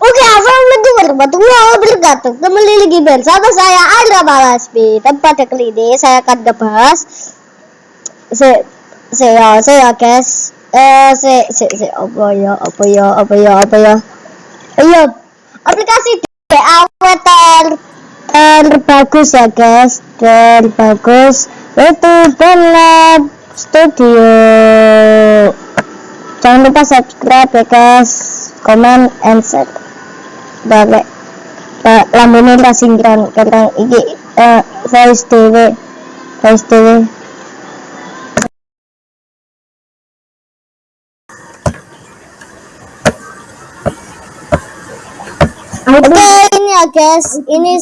Oke, assalamualaikum warahmatullahi wabarakatuh. Kembali lagi bersama saya Andra. Tempat kali ini saya akan ngebahas. Se saya saya guys. Eh se se se apa ya apa ya apa ya apa ya? Ayo aplikasi DAW ter terbagus ya guys. Terbagus itu Benlab Studio. Jangan lupa subscribe ya guys. Comment and share balik Pak lambene ra singkran karena iki eh voice dhewe voice dhewe Oke ini ya guys. Ini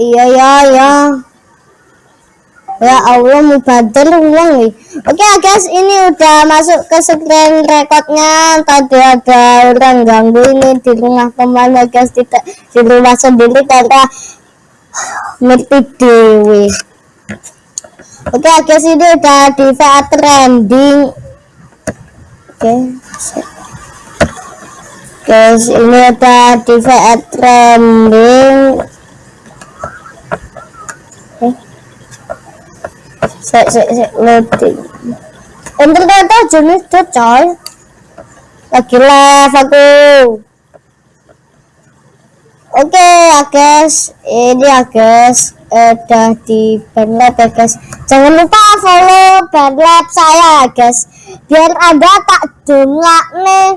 iya ya ya ya Allah mubadir uang nih. Oke ya guys ini udah masuk ke screen recordnya. Tadi ada orang ganggu ini di rumah teman ya guys tidak di rumah sendiri karena ngerti dewi. Oke ya guys ini udah di VA trending. Oke guys ini udah di VA trending Sek, sek, sek, loading. Enter data jenis tuh. Lagi live aku. Oke ya guys, ini ya guys, udah di bandlab ya guys. Jangan lupa follow bandlab saya ya guys, biar ada tak dongak nih.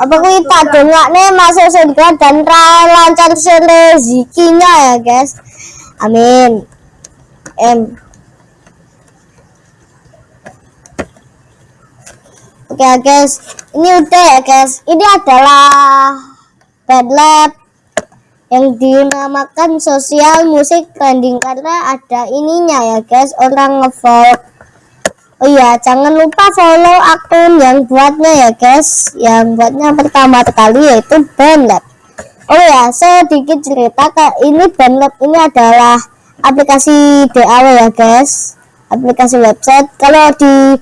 Apa kui tak dongak nih masuk surga dan lancar rezekinya ya guys. Amin. M. Oke ya guys, ini udah ya guys. Ini adalah Lab yang dinamakan sosial musik trending karena ada ininya ya guys, orang ngevote. Oh iya, jangan lupa follow akun yang buatnya ya guys. Yang buatnya pertama kali yaitu Bandlab. Oh ya, sedikit cerita kak ini Bandlab ini adalah aplikasi DAW ya guys. Aplikasi website. Kalau di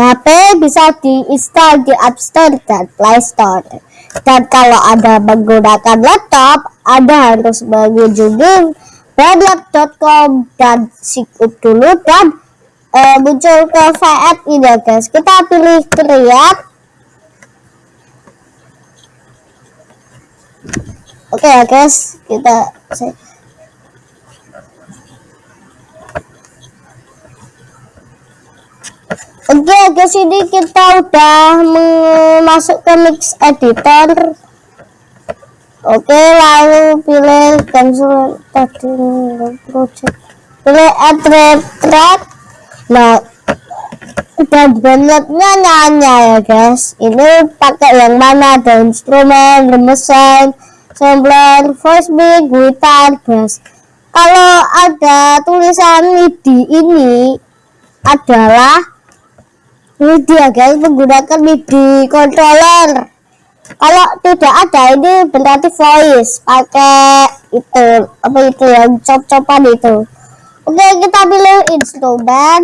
HP bisa diinstal di App Store dan Play Store. Dan kalau Anda menggunakan laptop, Anda harus mengunjungi bandlab.com dan sign dulu dan eh, muncul ke VF ini ya guys. Kita pilih create. Oke ya guys, kita Oke guys ini kita udah masuk ke mix editor. Oke lalu pilih cancel tadi project. Pilih add track. Nah dan bandletnya nyanya ya guys. Ini pakai yang mana? Ada instrumen remesan sampler voice mic gitar bass. Kalau ada tulisan MIDI ini adalah MIDI ya guys menggunakan MIDI controller. Kalau tidak ada ini berarti voice pakai itu apa itu yang cop-copan itu. Oke kita pilih instrumen.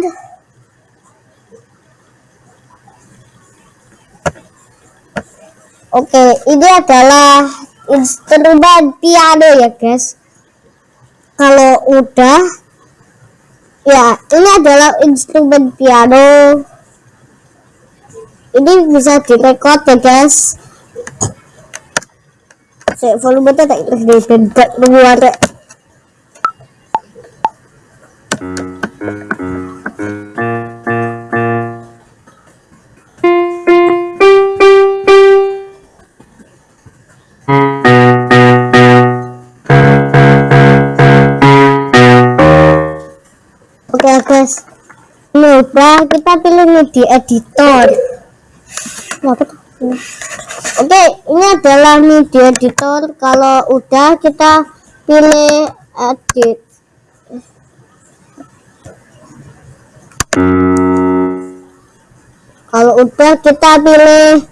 Oke ini adalah instrumen piano ya guys. Kalau udah ya ini adalah instrumen piano ini bisa direkod ya guys saya volume tak lebih bentak luar. Oke guys, ini udah kita pilih MIDI editor. Oke, ini adalah MIDI editor. Kalau udah kita pilih edit. Kalau udah kita pilih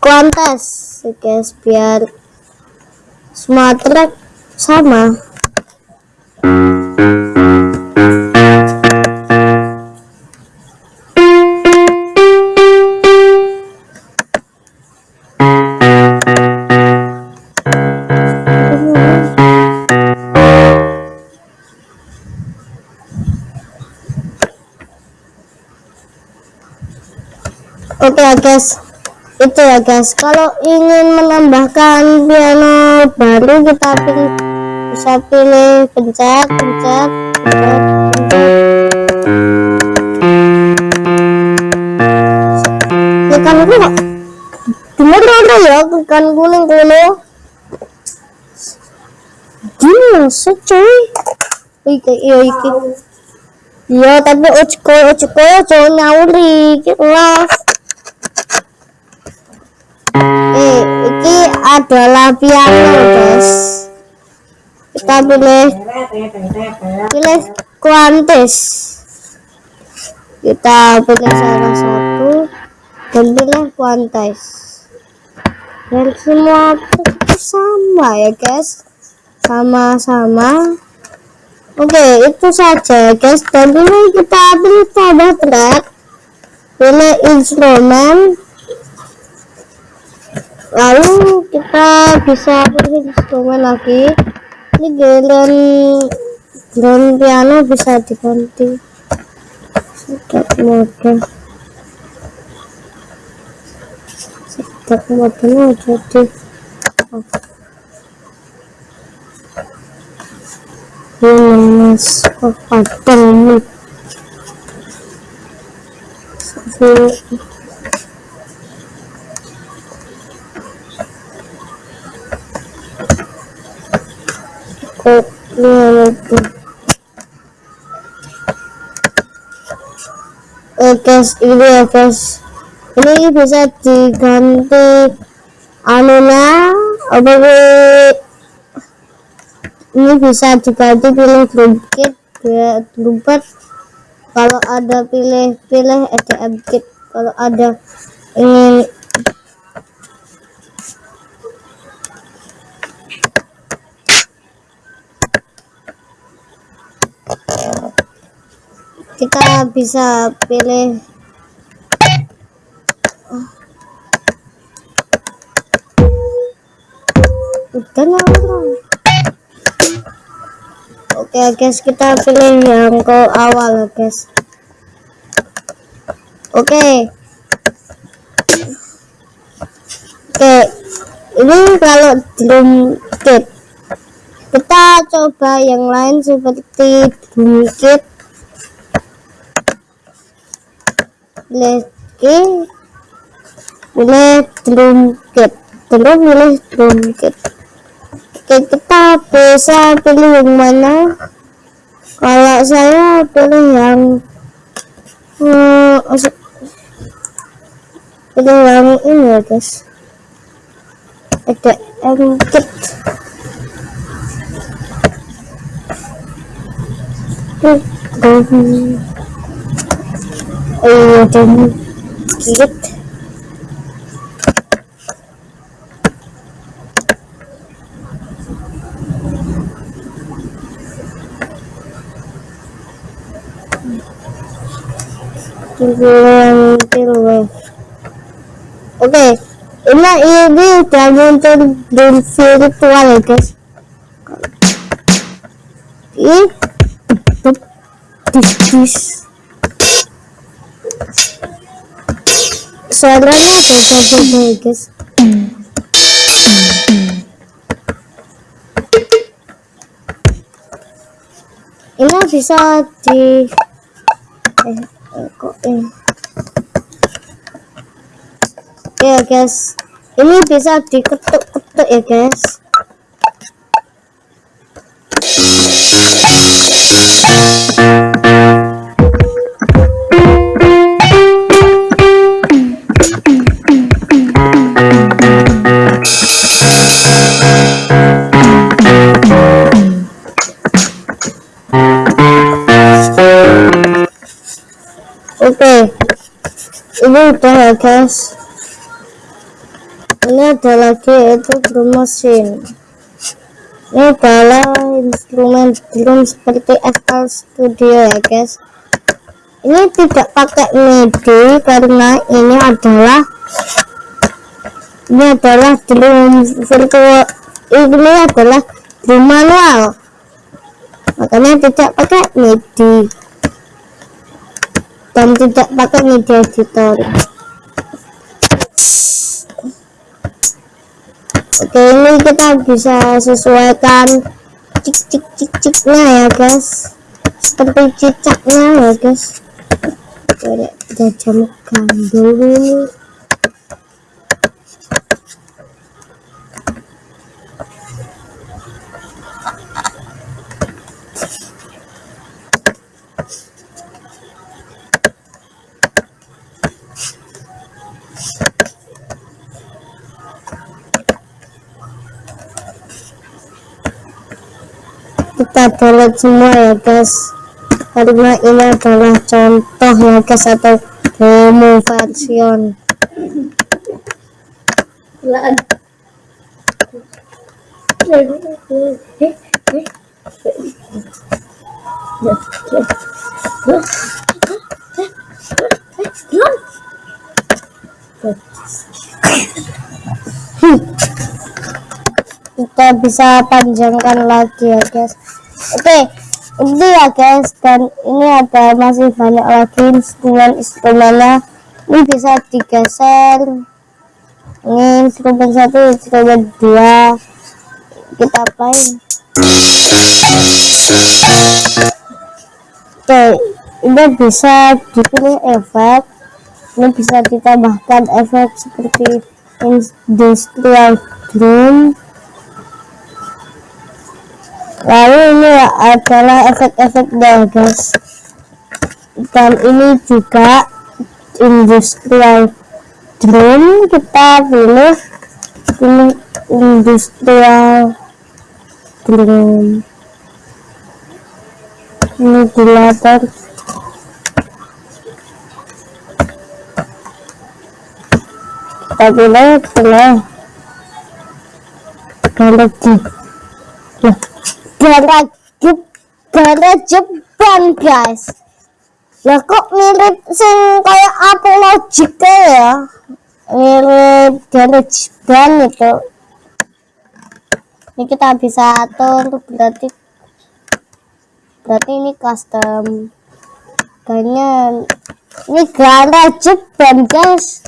kuantas, guys, biar semua track sama. Okay, guys. Itu ya guys. Kalau ingin menambahkan piano baru kita pilih bisa pilih pencet pencet pencet. Pencet ikan dulu bener ada ya ikan kuning dulu gini secuy. Iki iya iki. Iya tapi ojko ojko jangan nyawuri gitu lah adalah piano guys kita pilih pilih kuantis. Kita pilih salah satu dan pilih kuantis. Dan semua sama ya guys. Sama-sama. Oke itu saja guys. Dan ini kita pilih pada track. Pilih instrumen lalu kita bisa pilih instrumen lagi. Ini giliran giliran piano bisa diganti. Sedap mode sedap mode jadi. Oh. mas padang Oh guys, ini ya guys. Ini bisa diganti anunya apa ini bisa diganti pilih drum kit trompet kalau ada pilih pilih EDM kit kalau ada ingin kita bisa pilih udah lah Oke guys, kita pilih yang ke awal guys. Oke. Oke. Ini kalau drum kit. Kita coba yang lain seperti drum kit. Pilih drum kit. Terus drum kit. Oke, kita bisa pilih yang mana? Kalau saya pilih yang hmm, pilih yang ini ya guys. Ada engkit. Oh dan kit. Oke, ini ini udah muncul di virtual ya guys. Ini dis suaranya beda-beda ya guys. Ini bisa di eh, kok eh. Ya guys. Ini bisa diketuk-ketuk ya guys ini udah ya guys. Ini ada lagi yaitu drum machine. Ini adalah instrumen drum seperti FL Studio ya guys. Ini tidak pakai MIDI karena ini adalah ini adalah drum virtual ini adalah drum manual. Makanya tidak pakai MIDI dan tidak pakai media editor. oke ini kita bisa sesuaikan cik cik cik ciknya ya guys. Seperti cicaknya ya guys. Tidak jam gandul ini. Kita download semua ya guys. Karena ini adalah contoh ya guys atau demo version kita bisa panjangkan lagi ya guys oke ini ya guys dan ini ada masih banyak lagi instrumen-instrumennya ini bisa digeser. Ini instrumen satu instrumen dua. Kita main oke ini bisa dipilih efek. Ini bisa ditambahkan efek seperti industrial drum lalu ini adalah efek-efek guys dan ini juga industrial drone. Kita pilih ini industrial drone. Ini ventilator kita pilih pilih. Kalau gara gara Jepang guys. Lah kok mirip sing kayak apa logiknya ya? Mirip gara Jepang itu. Ini kita bisa atur berarti berarti ini custom. Kayaknya ini gara Jepang guys.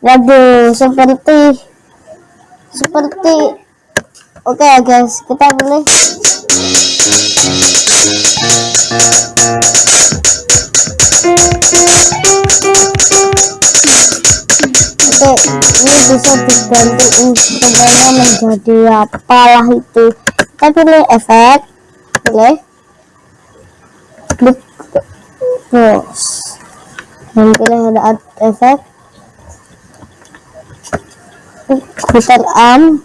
Waduh seperti seperti Oke okay, guys, kita boleh Oke, ini bisa diganti instrumennya menjadi apalah itu. Kita pilih efek, pilih klik terus dan pilih ada efek. Putar arm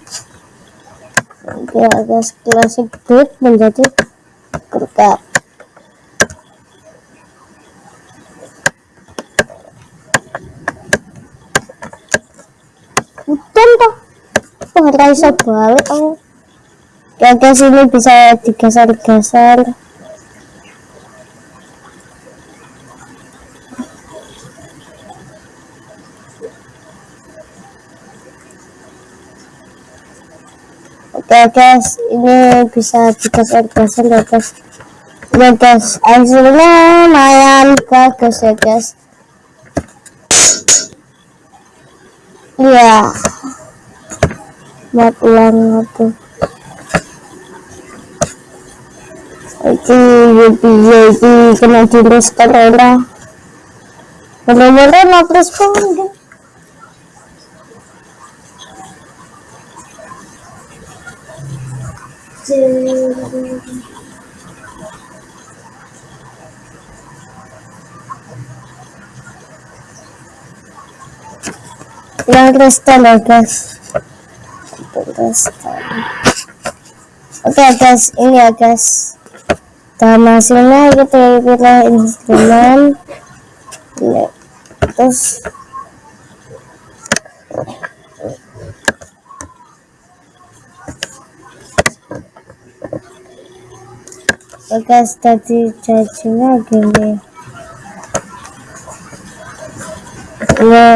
guys classic beat menjadi kertas hutan toh. Oh bisa balik oh guys ini bisa digeser-geser oke guys ini bisa digeser-geser ya guys ya guys hasilnya lumayan bagus ya guys iya buat ulang itu itu video ini kena jenis corona bener-bener terus pun yang kristal ya guys oke okay, guys ini ya guys. Dan hasilnya kita pilih instrumen. Ini terus guys tadi cacingnya gini ini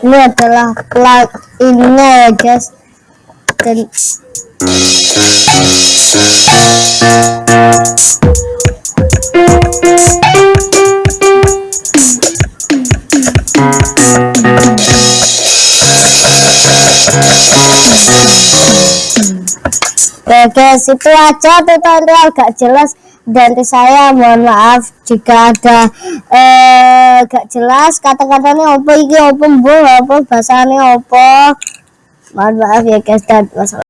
ini adalah plug innya ya guys dan Thank you. Guys, itu aja tutorial gak jelas. Dari saya. Mohon maaf. Jika ada eh gak jelas kata-katanya apa? Iki apa mbuh apa bahasane apa. Mohon maaf ya guys dan wassalamu